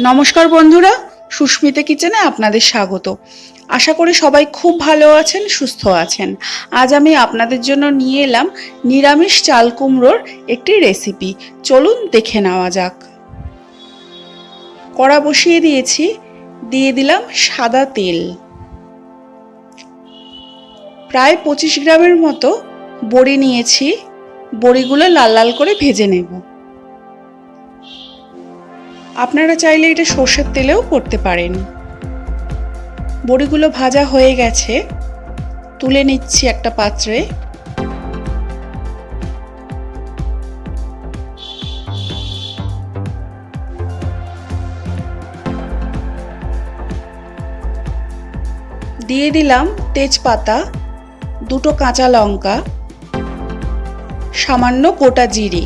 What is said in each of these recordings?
নমস্কার বন্ধুরা, সুস্মিতা কিচেনে আপনাদের স্বাগত। আশা করি সবাই খুব ভালো আছেন, সুস্থ আছেন। আজ আমি আপনাদের জন্য নিয়ে এলাম নিরামিষ চাল কুমড়োর একটি রেসিপি। চলুন দেখে নেওয়া যাক। কড়া বসিয়ে দিয়েছি, দিয়ে দিলাম সাদা তেল। প্রায় পঁচিশ গ্রামের মতো বড়ি নিয়েছি। বড়িগুলো লাল লাল করে ভেজে নেব। আপনারা চাইলে এটা সর্ষের তেলেও করতে পারেন। বড়িগুলো ভাজা হয়ে গেছে। তুলে নিচ্ছি একটা পাত্রে। দিয়ে দিলাম তেজপাতা, দুটো কাঁচা লঙ্কা, সামান্য গোটা জিরে।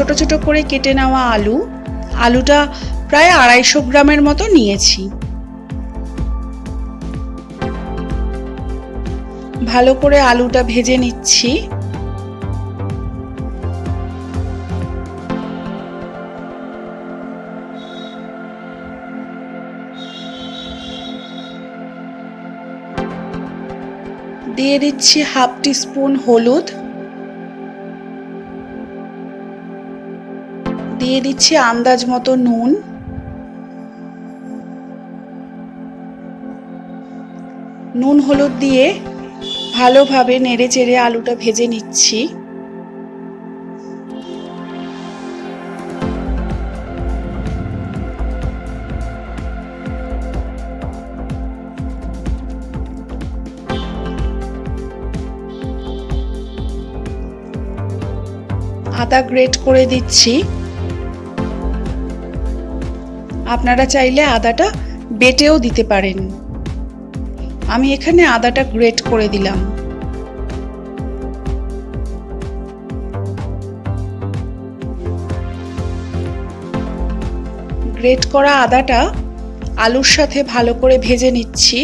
ছোট ছোট করে কেটে নেওয়া আলু, আলুটা প্রায় আড়াইশো গ্রামের মতো নিয়েছি। ভালো করে আলুটা ভেজে নিচ্ছি। দিয়ে দিচ্ছি হাফ টিস্পুন হলুদ। দিয়ে দিচ্ছি আন্দাজ মতো নুন। নুন হলুদ দিয়ে ভালোভাবে নেড়ে চেড়ে আলুটা ভেজে নিচ্ছি। আদা গ্রেট করে দিচ্ছি। আপনারা চাইলে আদাটা বেটেও দিতে পারেন। আমি এখানে আদাটা গ্রেট করে দিলাম। গ্রেট করা আদাটা আলুর সাথে ভালো করে ভেজে নিচ্ছি।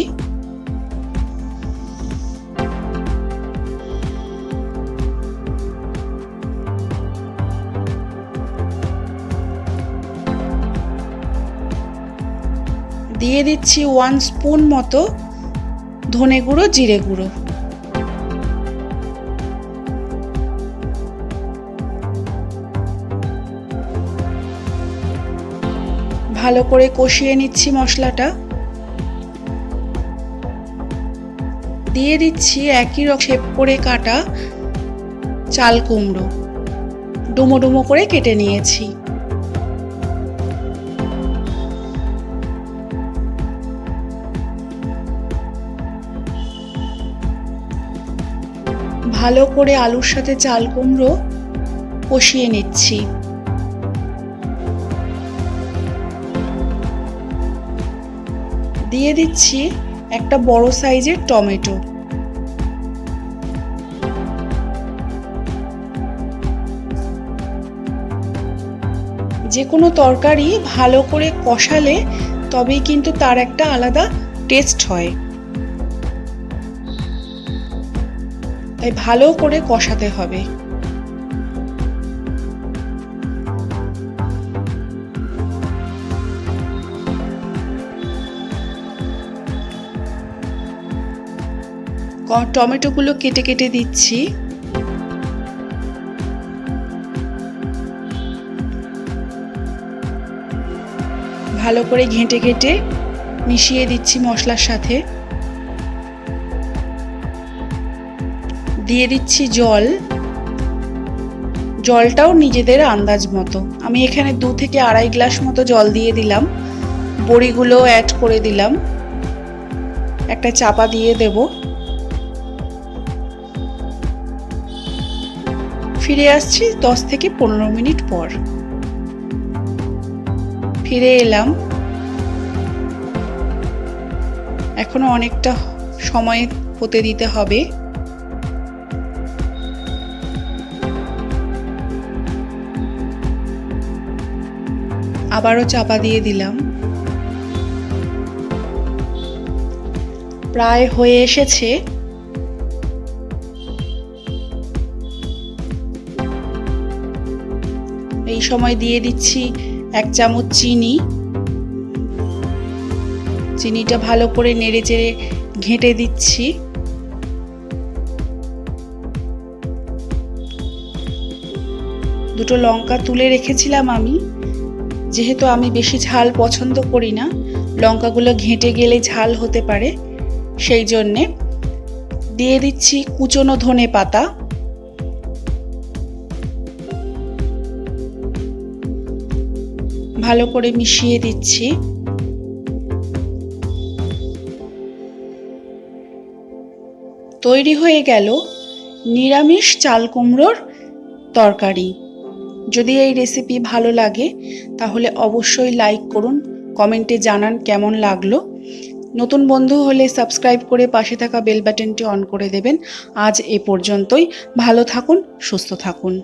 দিয়ে দিচ্ছি ওয়ান স্পুন মতো ধনে গুঁড়ো, জিরে গুঁড়ো। ভালো করে কষিয়ে নিচ্ছি মশলাটা। দিয়ে দিচ্ছি একই রকম শেপ করে কাটা চাল কুমড়ো। ডুমো ডুমো করে কেটে নিয়েছি। ভালো করে আলুর সাথে চাল কুমড়ো কষিয়ে নিচ্ছি। দিয়ে দিচ্ছি একটা বড় সাইজের টমেটো। যে কোনো তরকারি ভালো করে কষালে তবেই কিন্তু তার একটা আলাদা টেস্ট হয়। তাই ভালো করে কষাতে হবে। টমেটোগুলো কেটে কেটে দিচ্ছি। ভালো করে ঘেঁটে ঘেঁটে মিশিয়ে দিচ্ছি মশলার সাথে। দিয়ে দিচ্ছি জল। জলটাও নিজেদের আন্দাজ মতো। আমি এখানে দু থেকে আড়াই গ্লাস মতো জল দিয়ে দিলাম। বড়িগুলো অ্যাড করে দিলাম। একটা চাপা দিয়ে দেব। ফিরে আসছি দশ থেকে পনেরো মিনিট পর। ফিরে এলাম। এখনও অনেকটা সময় হতে দিতে হবে। আবারও চাপা দিয়ে দিলাম। প্রায় হয়ে এসেছে। এই সময় দিয়ে দিচ্ছি এক চামচ চিনি। চিনিটা ভালো করে নেড়ে চেড়ে ঘেঁটে দিচ্ছি। দুটো লঙ্কা তুলে রেখেছিলাম আমি। যেহেতু আমি বেশি ঝাল পছন্দ করি না, লঙ্কাগুলো ঘেঁটে গেলে ঝাল হতে পারে। সেই জন্যে দিয়ে দিচ্ছি কুচনো ধনে পাতা। ভালো করে মিশিয়ে দিচ্ছি। তৈরি হয়ে গেল নিরামিষ চাল কুমড়োর তরকারি। যদি এই রেসিপি ভালো লাগে, তাহলে অবশ্যই লাইক করুন কমেন্টে জানান কেমন লাগল। নতুন বন্ধু হলে সাবস্ক্রাইব করে পাশে থাকা বেল বাটনটি অন করে দেবেন। আজ এ পর্যন্তই, ভালো থাকুন, সুস্থ থাকুন।